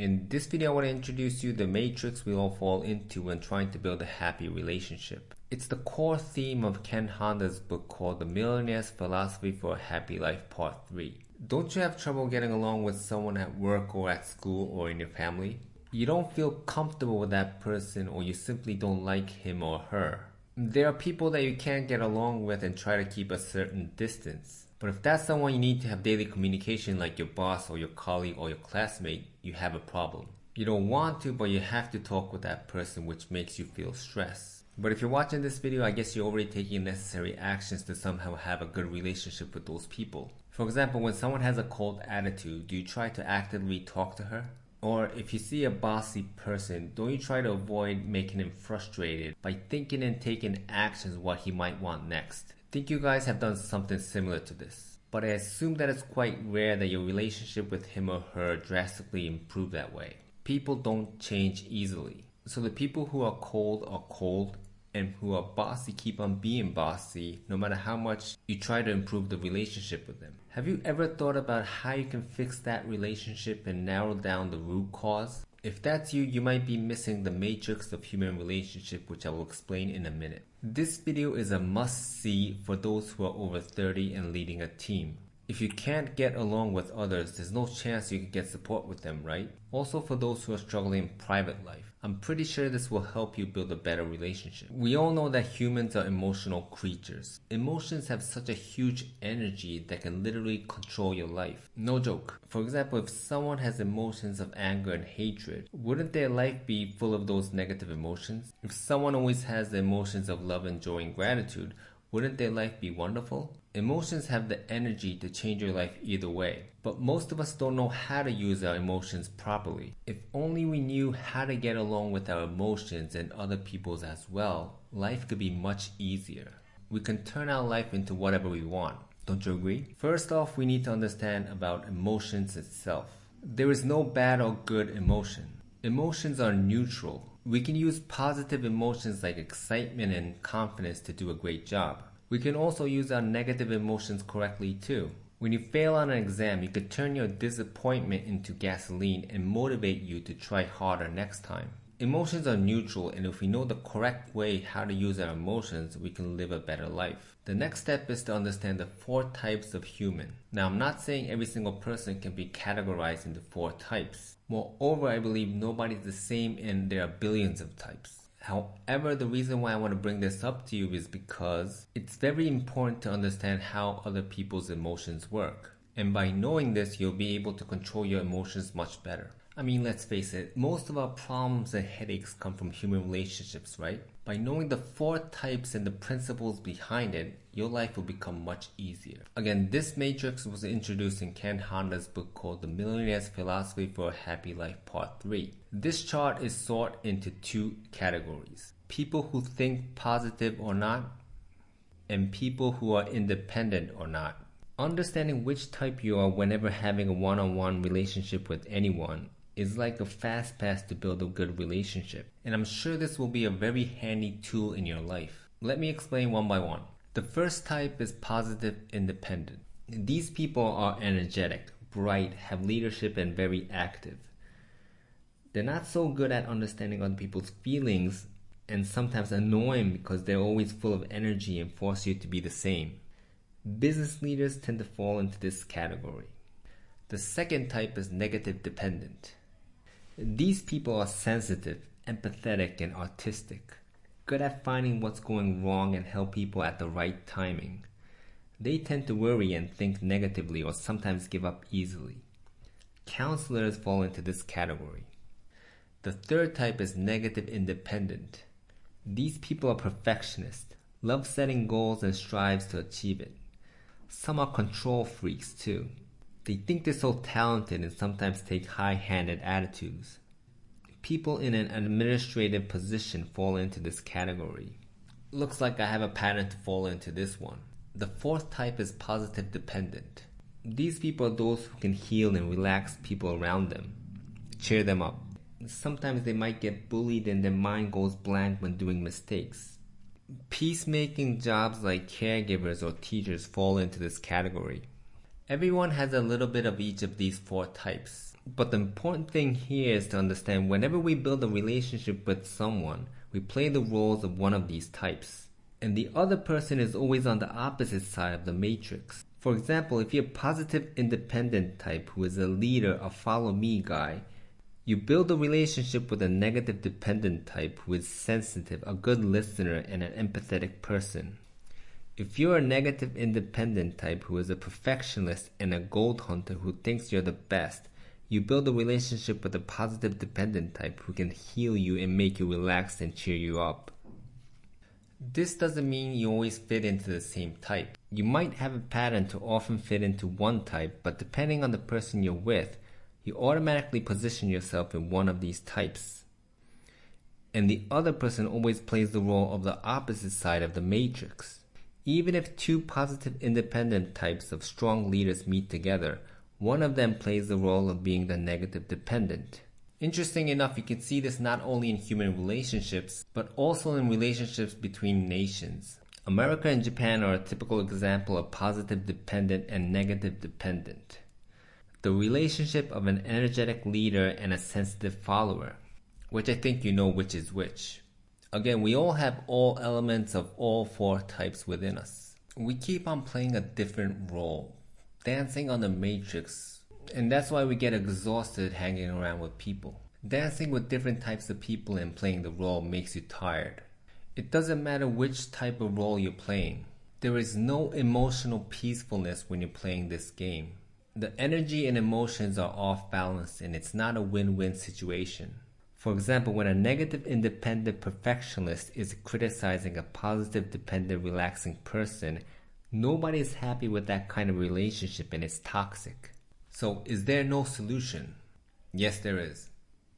In this video, I want to introduce you the matrix we all fall into when trying to build a happy relationship. It's the core theme of Ken Honda's book called The Millionaire's Philosophy for a Happy Life Part 3. Don't you have trouble getting along with someone at work or at school or in your family? You don't feel comfortable with that person or you simply don't like him or her. There are people that you can't get along with and try to keep a certain distance. But if that's someone you need to have daily communication like your boss or your colleague or your classmate, you have a problem. You don't want to, but you have to talk with that person which makes you feel stress. But if you're watching this video, I guess you're already taking necessary actions to somehow have a good relationship with those people. For example, when someone has a cold attitude, do you try to actively talk to her? Or if you see a bossy person, don't you try to avoid making him frustrated by thinking and taking actions what he might want next? Think you guys have done something similar to this. But I assume that it's quite rare that your relationship with him or her drastically improve that way. People don't change easily. So the people who are cold are cold and who are bossy keep on being bossy no matter how much you try to improve the relationship with them. Have you ever thought about how you can fix that relationship and narrow down the root cause? If that's you, you might be missing the matrix of human relationship which I will explain in a minute. This video is a must see for those who are over 30 and leading a team. If you can't get along with others, there's no chance you can get support with them, right? Also for those who are struggling in private life. I'm pretty sure this will help you build a better relationship. We all know that humans are emotional creatures. Emotions have such a huge energy that can literally control your life. No joke. For example, if someone has emotions of anger and hatred, wouldn't their life be full of those negative emotions? If someone always has the emotions of love and joy and gratitude, wouldn't their life be wonderful? Emotions have the energy to change your life either way, but most of us don't know how to use our emotions properly. If only we knew how to get along with our emotions and other people's as well, life could be much easier. We can turn our life into whatever we want. Don't you agree? First off, we need to understand about emotions itself. There is no bad or good emotion. Emotions are neutral. We can use positive emotions like excitement and confidence to do a great job. We can also use our negative emotions correctly too. When you fail on an exam, you could turn your disappointment into gasoline and motivate you to try harder next time. Emotions are neutral and if we know the correct way how to use our emotions, we can live a better life. The next step is to understand the four types of human. Now I'm not saying every single person can be categorized into four types. Moreover, I believe nobody's the same and there are billions of types. However, the reason why I want to bring this up to you is because it's very important to understand how other people's emotions work. And by knowing this, you'll be able to control your emotions much better. I mean, let's face it, most of our problems and headaches come from human relationships, right? By knowing the four types and the principles behind it, your life will become much easier. Again, this matrix was introduced in Ken Honda's book called The Millionaire's Philosophy for a Happy Life Part 3. This chart is sorted into two categories. People who think positive or not, and people who are independent or not. Understanding which type you are whenever having a one-on-one relationship with anyone is like a fast pass to build a good relationship, and I'm sure this will be a very handy tool in your life. Let me explain one by one. The first type is positive independent. These people are energetic, bright, have leadership, and very active. They're not so good at understanding other people's feelings and sometimes annoying because they're always full of energy and force you to be the same. Business leaders tend to fall into this category. The second type is negative dependent. These people are sensitive, empathetic, and artistic, good at finding what's going wrong and help people at the right timing. They tend to worry and think negatively or sometimes give up easily. Counselors fall into this category. The third type is negative independent. These people are perfectionists, love setting goals and strives to achieve it. Some are control freaks too. They think they're so talented and sometimes take high-handed attitudes. People in an administrative position fall into this category. Looks like I have a pattern to fall into this one. The fourth type is positive dependent. These people are those who can heal and relax people around them, cheer them up. Sometimes they might get bullied and their mind goes blank when doing mistakes. Peacemaking jobs like caregivers or teachers fall into this category. Everyone has a little bit of each of these four types. But the important thing here is to understand whenever we build a relationship with someone, we play the roles of one of these types. And the other person is always on the opposite side of the matrix. For example, if you're a positive independent type who is a leader, a follow me guy, you build a relationship with a negative dependent type who is sensitive, a good listener, and an empathetic person. If you're a negative independent type who is a perfectionist and a gold hunter who thinks you're the best, you build a relationship with a positive dependent type who can heal you and make you relaxed and cheer you up. This doesn't mean you always fit into the same type. You might have a pattern to often fit into one type, but depending on the person you're with, you automatically position yourself in one of these types. And the other person always plays the role of the opposite side of the matrix. Even if two positive independent types of strong leaders meet together, one of them plays the role of being the negative dependent. Interesting enough, you can see this not only in human relationships, but also in relationships between nations. America and Japan are a typical example of positive dependent and negative dependent. The relationship of an energetic leader and a sensitive follower, which I think you know which is which. Again, we all have all elements of all four types within us. We keep on playing a different role, dancing on the matrix and that's why we get exhausted hanging around with people. Dancing with different types of people and playing the role makes you tired. It doesn't matter which type of role you're playing. There is no emotional peacefulness when you're playing this game. The energy and emotions are off balance and it's not a win-win situation. For example, when a negative independent perfectionist is criticizing a positive dependent relaxing person, nobody is happy with that kind of relationship and it's toxic. So, is there no solution? Yes, there is.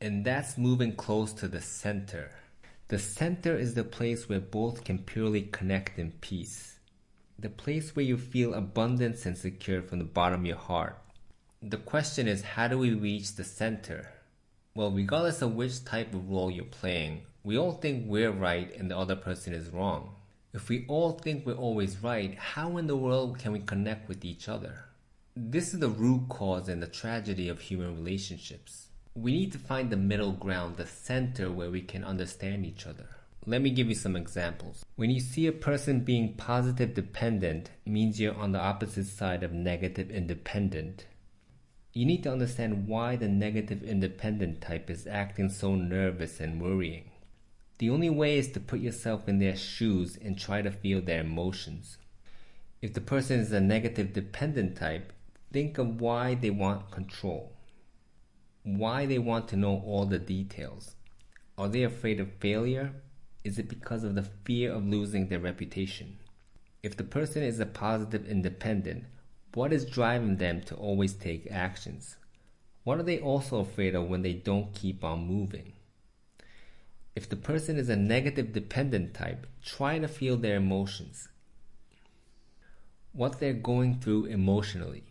And that's moving close to the center. The center is the place where both can purely connect in peace. The place where you feel abundance and secure from the bottom of your heart. The question is, how do we reach the center? Well, regardless of which type of role you're playing, we all think we're right and the other person is wrong. If we all think we're always right, how in the world can we connect with each other? This is the root cause and the tragedy of human relationships. We need to find the middle ground, the center where we can understand each other. Let me give you some examples. When you see a person being positive dependent, means you're on the opposite side of negative independent. You need to understand why the negative independent type is acting so nervous and worrying. The only way is to put yourself in their shoes and try to feel their emotions. If the person is a negative dependent type, Think of why they want control. Why they want to know all the details. Are they afraid of failure? Is it because of the fear of losing their reputation? If the person is a positive independent, what is driving them to always take actions? What are they also afraid of when they don't keep on moving? If the person is a negative dependent type, try to feel their emotions. What they're going through emotionally.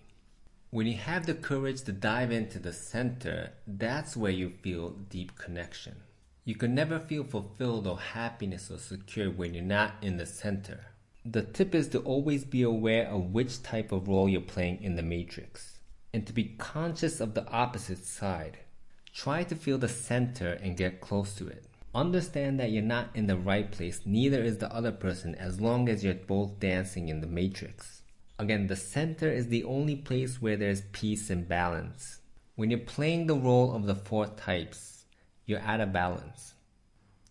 When you have the courage to dive into the center, that's where you feel deep connection. You can never feel fulfilled or happiness or secure when you're not in the center. The tip is to always be aware of which type of role you're playing in the matrix and to be conscious of the opposite side. Try to feel the center and get close to it. Understand that you're not in the right place, neither is the other person as long as you're both dancing in the matrix. Again, the center is the only place where there's peace and balance. When you're playing the role of the four types, you're out of balance.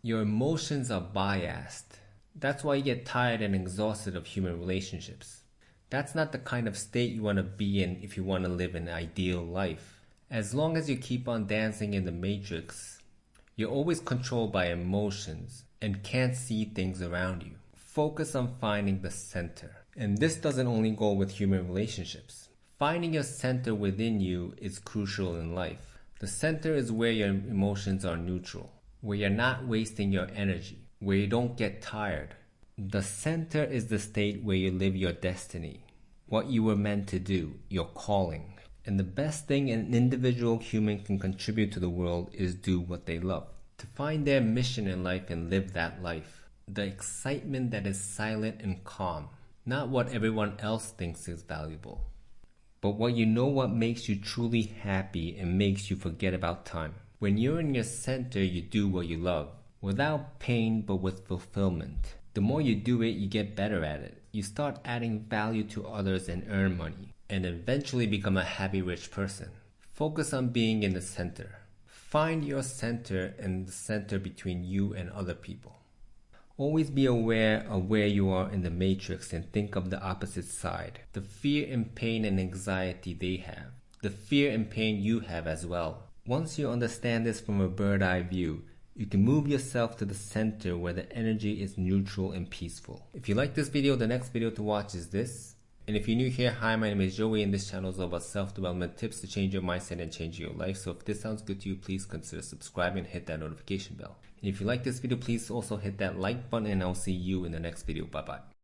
Your emotions are biased. That's why you get tired and exhausted of human relationships. That's not the kind of state you want to be in if you want to live an ideal life. As long as you keep on dancing in the matrix, you're always controlled by emotions and can't see things around you. Focus on finding the center. And this doesn't only go with human relationships. Finding your center within you is crucial in life. The center is where your emotions are neutral, where you're not wasting your energy, where you don't get tired. The center is the state where you live your destiny, what you were meant to do, your calling. And the best thing an individual human can contribute to the world is do what they love. To find their mission in life and live that life. The excitement that is silent and calm not what everyone else thinks is valuable. but what you know what makes you truly happy and makes you forget about time. When you're in your center, you do what you love, without pain but with fulfillment. The more you do it, you get better at it. You start adding value to others and earn money, and eventually become a happy rich person. Focus on being in the center. Find your center and the center between you and other people. Always be aware of where you are in the matrix and think of the opposite side. The fear and pain and anxiety they have. The fear and pain you have as well. Once you understand this from a bird eye view, you can move yourself to the center where the energy is neutral and peaceful. If you like this video, the next video to watch is this. And if you're new here, hi, my name is Joey and this channel is all about self-development tips to change your mindset and change your life. So if this sounds good to you, please consider subscribing and hit that notification bell. And if you like this video, please also hit that like button and I'll see you in the next video. Bye bye.